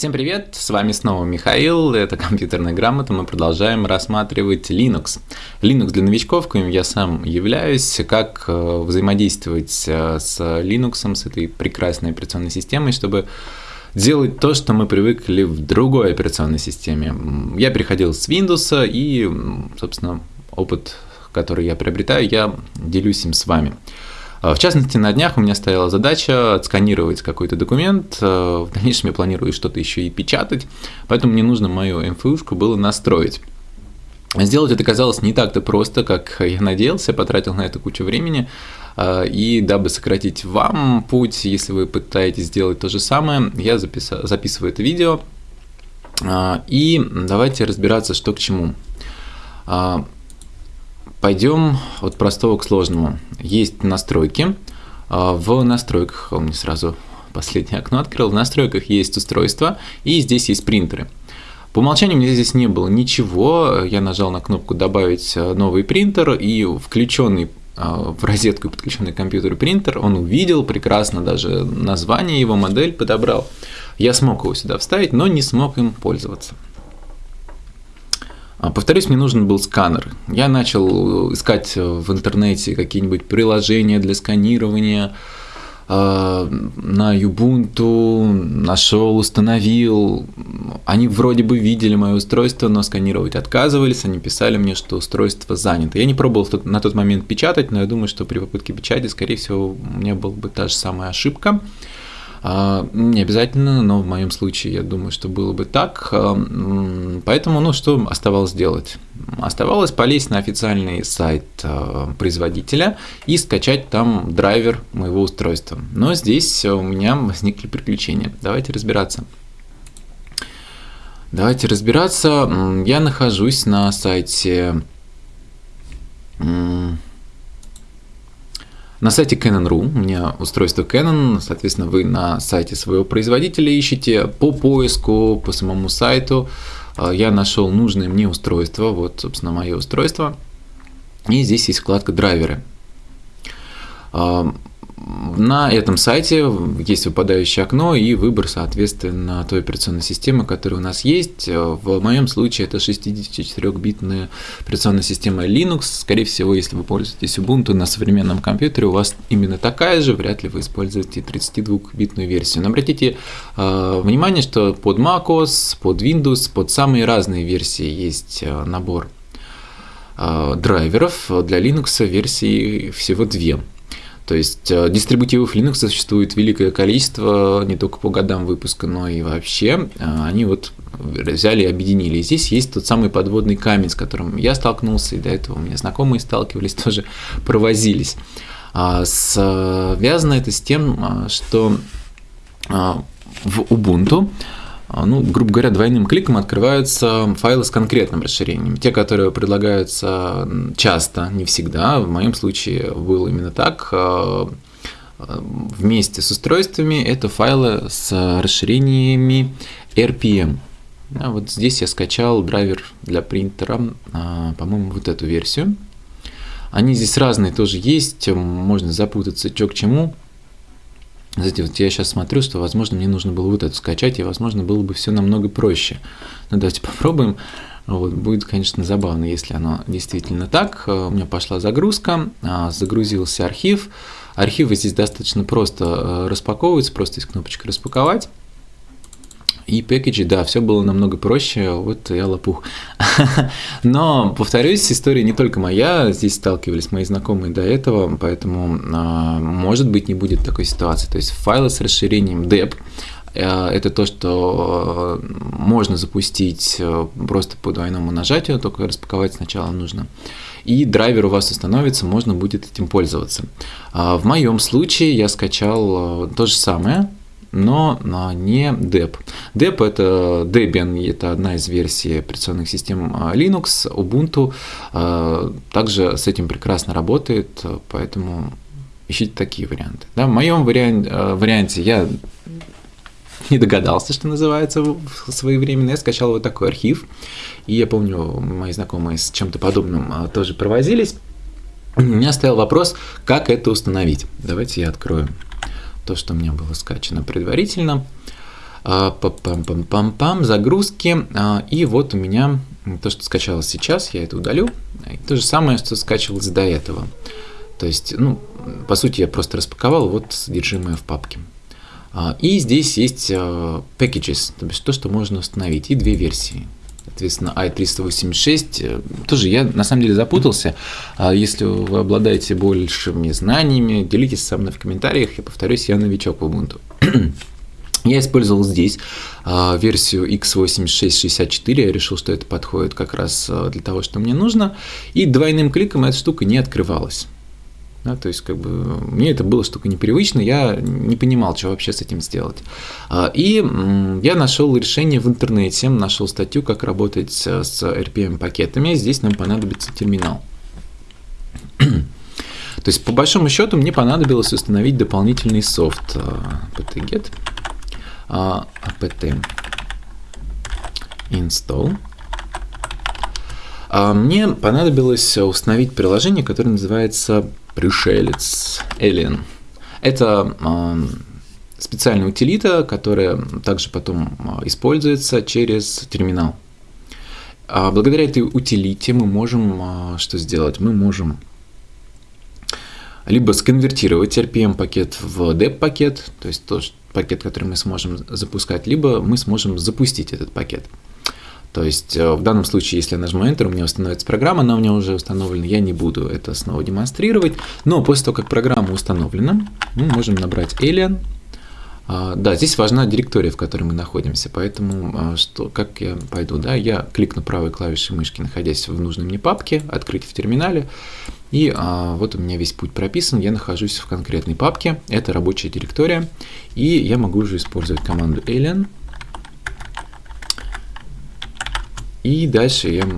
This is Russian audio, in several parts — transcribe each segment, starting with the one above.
Всем привет, с вами снова Михаил, это компьютерная грамота, мы продолжаем рассматривать Linux. Linux для новичков, коим я сам являюсь, как э, взаимодействовать э, с Linux, с этой прекрасной операционной системой, чтобы делать то, что мы привыкли в другой операционной системе. Я переходил с Windows и, собственно, опыт, который я приобретаю, я делюсь им с вами. А, в частности, на днях у меня стояла задача отсканировать какой-то документ. А, в дальнейшем я планирую что-то еще и печатать, поэтому мне нужно мою МФУшку было настроить. Сделать это казалось не так-то просто, как я надеялся, потратил на это кучу времени. А, и дабы сократить вам путь, если вы пытаетесь сделать то же самое, я записал, записываю это видео. И давайте разбираться, что к чему. Пойдем от простого к сложному. Есть настройки. А, в настройках, он мне сразу последнее окно открыл, в настройках есть устройство, и здесь есть принтеры. По умолчанию у меня здесь не было ничего, я нажал на кнопку «Добавить а, новый принтер», и включенный а, в розетку подключенный к компьютеру принтер, он увидел прекрасно даже название, его модель подобрал. Я смог его сюда вставить, но не смог им пользоваться. А, повторюсь, мне нужен был сканер. Я начал искать в интернете какие-нибудь приложения для сканирования. А, на Ubuntu нашел, установил. Они вроде бы видели мое устройство, но сканировать отказывались. Они писали мне, что устройство занято. Я не пробовал на тот момент печатать, но я думаю, что при попытке печати, скорее всего, у меня была бы та же самая ошибка. Не обязательно, но в моем случае я думаю, что было бы так. А, поэтому, ну, что оставалось делать? Оставалось полезть на официальный сайт а, производителя и скачать там драйвер моего устройства. Но здесь у меня возникли приключения. Давайте разбираться. Давайте разбираться. Я нахожусь на сайте на сайте Canon.ru у меня устройство Canon, соответственно, вы на сайте своего производителя ищете по поиску, по самому сайту. А, я нашел нужное мне устройство, вот, собственно, мое устройство. И здесь есть вкладка драйверы. На этом сайте есть выпадающее окно и выбор, соответственно, той операционной системы, которая у нас есть. В моем случае это 64-битная операционная система Linux. Скорее всего, если вы пользуетесь Ubuntu на современном компьютере, у вас именно такая же, вряд ли вы используете 32-битную версию. Но обратите э, внимание, что под macOS, под Windows, под самые разные версии есть э, набор э, драйверов. Для Linux версии всего две. То есть э, дистрибутивов Linux существует великое количество, не только по годам выпуска, но и вообще. Э, они вот взяли и объединили. Здесь есть тот самый подводный камень, с которым я столкнулся, и до этого у меня знакомые сталкивались, тоже провозились. А связано это с тем, что в Ubuntu ну, грубо говоря, двойным кликом открываются файлы с конкретным расширением. Те, которые предлагаются часто, не всегда, в моем случае было именно так, а, вместе с устройствами это файлы с расширениями RPM. А вот здесь я скачал драйвер для принтера, по-моему, вот эту версию. Они здесь разные тоже есть, можно запутаться, что к чему. Знаете, вот я сейчас смотрю, что, возможно, мне нужно было вот это скачать, и, возможно, было бы все намного проще. Ну, давайте попробуем. Вот, будет, конечно, забавно, если оно действительно так. Э, у меня пошла загрузка, а, загрузился архив. Архивы здесь достаточно просто э, распаковываются, просто есть кнопочка «Распаковать». И пэкэджи, да, все было намного проще, вот я лопух. Но, повторюсь, история не только моя, здесь сталкивались мои знакомые до этого, поэтому, а, может быть, не будет такой ситуации. То есть файлы с расширением dep э, это то, что можно запустить э, просто по двойному нажатию, только распаковать сначала нужно. И драйвер у вас установится, можно будет этим пользоваться. А в моем случае я скачал э, то же самое, но не DEP. DEP это Debian, это одна из версий операционных систем а, Linux, Ubuntu а, также с этим прекрасно работает, поэтому ищите такие варианты. Да, в моем варианте, а, варианте я не догадался, что называется своевременно. Я скачал вот такой архив. И я помню, мои знакомые с чем-то подобным тоже провозились. У меня стоял вопрос, как это установить. Давайте я открою то, что у меня было скачано предварительно. Пам-пам-пам-пам, загрузки. И вот у меня то, что скачалось сейчас, я это удалю. То же самое, что скачивалось до этого. То есть, ну, по сути, я просто распаковал вот содержимое в папке. И здесь есть packages, то есть то, что можно установить, и две версии. Соответственно, i386, э, тоже я на самом деле запутался. Если вы обладаете большими знаниями, делитесь со мной в комментариях. Я повторюсь, я новичок в Ubuntu. Я использовал здесь а, версию x8664, я решил, что это подходит как раз а, для того, что мне нужно, и двойным кликом эта штука не открывалась. Да, то есть, как бы, мне это было штука непривычно, я не понимал, что вообще с этим сделать. А, и я нашел решение в интернете, нашел статью, как работать с RPM-пакетами. Здесь нам понадобится терминал. То есть, по большому счету, мне понадобилось установить дополнительный софт apt-get apt install. Мне понадобилось установить приложение, которое называется пришелец Alien. Это специальная утилита, которая также потом используется через терминал. Благодаря этой утилите мы можем что сделать? Мы можем либо сконвертировать RPM пакет в DEP пакет, то есть то, пакет, который мы сможем запускать, либо мы сможем запустить этот пакет. То есть э, в данном случае, если я нажму Enter, у меня установится программа, она у меня уже установлена, я не буду это снова демонстрировать. Но после того, как программа установлена, мы можем набрать alien. А, да, здесь важна директория, в которой мы находимся, поэтому а, что, как я пойду, да, я кликну правой клавишей мышки, находясь в нужной мне папке, открыть в терминале, и а, вот у меня весь путь прописан, я нахожусь в конкретной папке, это рабочая директория, и я могу уже использовать команду alien, И дальше я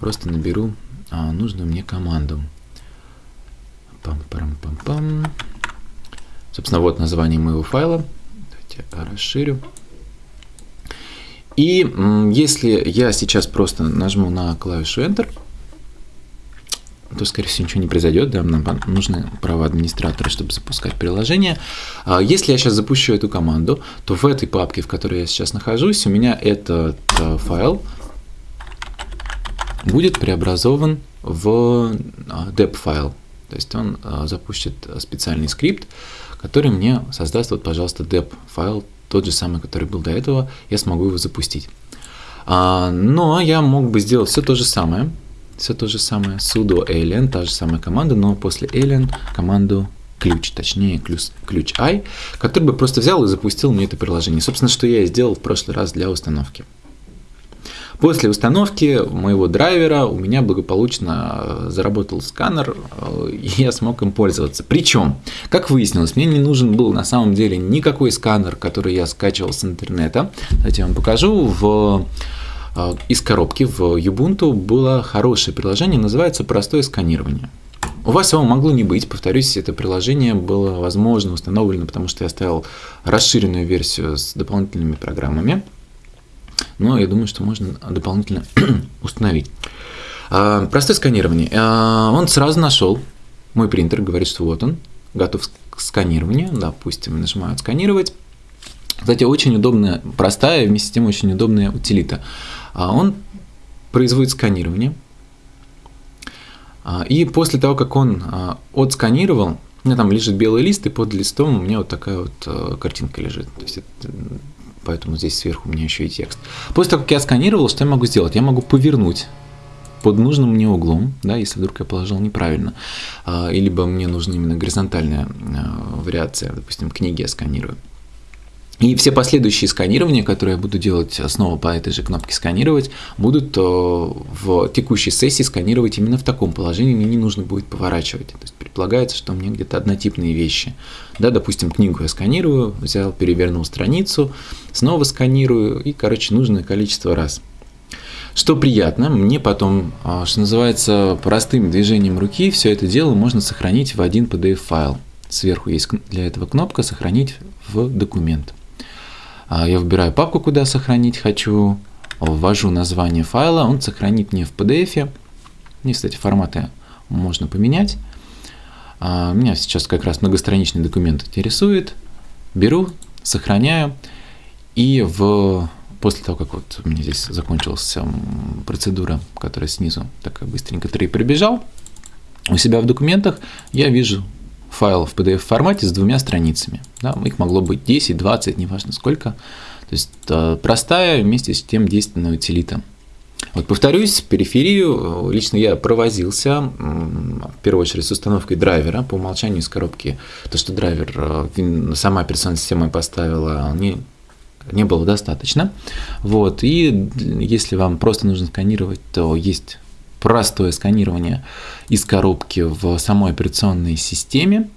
просто наберу а, нужную мне команду. Пам-пам-пам-пам. Собственно, вот название моего файла. Давайте расширю. И если я сейчас просто нажму на клавишу Enter, то, скорее всего, ничего не произойдет, да, нам нужны права администратора, чтобы запускать приложение. А если я сейчас запущу эту команду, то в этой папке, в которой я сейчас нахожусь, у меня этот а, файл – будет преобразован в а, dep файл. То есть он а, запустит специальный скрипт, который мне создаст, вот, пожалуйста, dep файл, тот же самый, который был до этого, я смогу его запустить. А, но я мог бы сделать все то же самое, все то же самое, sudo alien, та же самая команда, но после alien команду ключ, точнее ключ, ключ i, который бы просто взял и запустил мне это приложение. Собственно, что я и сделал в прошлый раз для установки. После установки моего драйвера у меня благополучно э, заработал сканер, э, и я смог им пользоваться. Причем, как выяснилось, мне не нужен был на самом деле никакой сканер, который я скачивал с интернета. Давайте я вам покажу. В э, из коробки в Ubuntu было хорошее приложение, называется «Простое сканирование». У вас его могло не быть, повторюсь, это приложение было возможно установлено, потому что я оставил расширенную версию с дополнительными программами но я думаю, что можно дополнительно установить. А, простое сканирование. А, он сразу нашел мой принтер, говорит, что вот он, готов к сканированию. Допустим, нажимаю «Сканировать». Кстати, очень удобная, простая, вместе с тем очень удобная утилита. А, он производит сканирование. И после того, как он отсканировал, у меня там лежит белый лист, и под листом у меня вот такая вот картинка лежит. То есть это поэтому здесь сверху у меня еще и текст. После того, как я сканировал, что я могу сделать? Я могу повернуть под нужным мне углом, да, если вдруг я положил неправильно, а, либо мне нужна именно горизонтальная а, вариация, допустим, книги я сканирую. И все последующие сканирования, которые я буду делать снова по этой же кнопке сканировать, будут э, в текущей сессии сканировать именно в таком положении, мне не нужно будет поворачивать. То есть предполагается, что мне где-то однотипные вещи. Да, допустим, книгу я сканирую, взял, перевернул страницу, снова сканирую и, короче, нужное количество раз. Что приятно, мне потом, а, что называется, простым движением руки все это дело можно сохранить в один PDF-файл. Сверху есть для этого кнопка «Сохранить в документ». А, я выбираю папку, куда сохранить хочу, ввожу название файла, он сохранит мне в PDF. Мне, кстати, форматы можно поменять. А, меня сейчас как раз многостраничный документ интересует. Беру, сохраняю. И в после того, как вот у меня здесь закончилась процедура, которая снизу такая быстренько 3 прибежал, у себя в документах я вижу файл в PDF формате с двумя страницами. Да, их могло быть 10, 20, неважно сколько. То есть э, простая вместе с тем действенная утилита. Вот повторюсь, периферию лично я провозился, в первую очередь с установкой драйвера по умолчанию из коробки. То, что драйвер э, сама операционная система поставила, не, не было достаточно. Вот. И если вам просто нужно сканировать, то есть простое сканирование из коробки в самой операционной системе.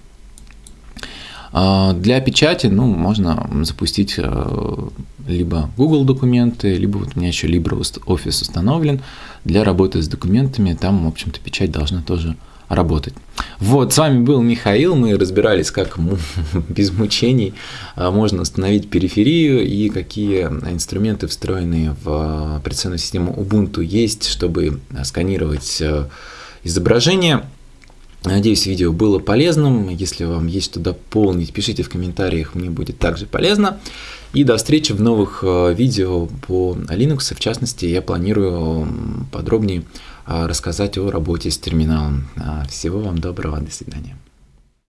А, для печати ну, можно запустить э, либо Google документы, либо вот у меня еще LibreOffice установлен для работы с документами. Там, в общем-то, печать должна тоже работать. Вот, с вами был Михаил, мы разбирались, как без мучений а, можно установить периферию и какие инструменты, встроенные в операционную систему Ubuntu, есть, чтобы сканировать э, изображение. Надеюсь, видео было полезным. Если вам есть что дополнить, пишите в комментариях, мне будет также полезно. И до встречи в новых э, видео по Linux. В частности, я планирую подробнее а, рассказать о работе с терминалом. А, всего вам доброго, до свидания.